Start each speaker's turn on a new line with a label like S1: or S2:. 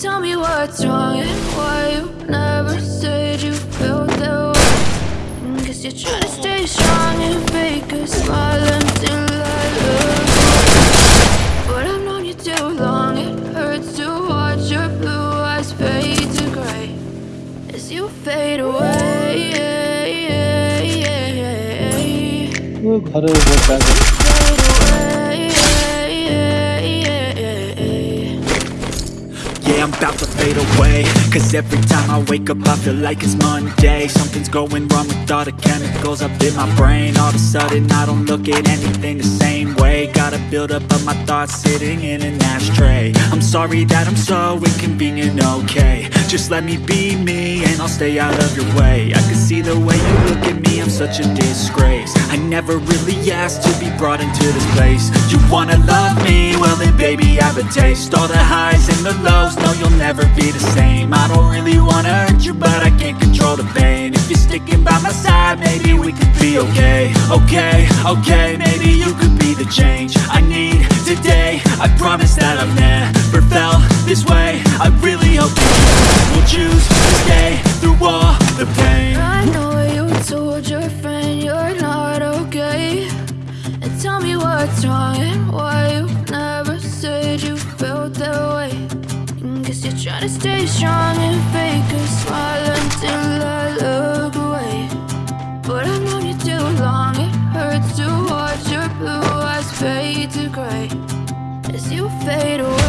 S1: Tell me what's wrong and why you never said you felt that way. Guess you're trying to stay strong and fake a smile until I look. But I've known you too long. It hurts to watch your blue eyes fade to gray as you fade away.
S2: To fade away. Cause every time I wake up I feel like it's Monday. Something's going wrong with all the chemicals up in my brain. All of a sudden I don't look at anything the same way. Gotta build up of my thoughts sitting in an ashtray. I'm sorry that I'm so inconvenient, okay. Just let me be me and I'll stay out of your way. I can see the way you look at me, I'm such a disgrace. I never really asked to be brought into this place. You wanna love I have a taste. All the highs and the lows, no you'll never be the same. I don't really wanna hurt you but I can't control the pain. If you're sticking by my side, maybe we could be okay. Okay, okay, maybe you could be the change I need today. I promise that I've never felt this way. I really hope you will choose to stay through all the pain.
S1: I know you told your friend you're not okay. And tell me what's wrong and why you stay strong and fake a smile until I look away. But I've known you too long, it hurts to watch your blue eyes fade to gray. As you fade away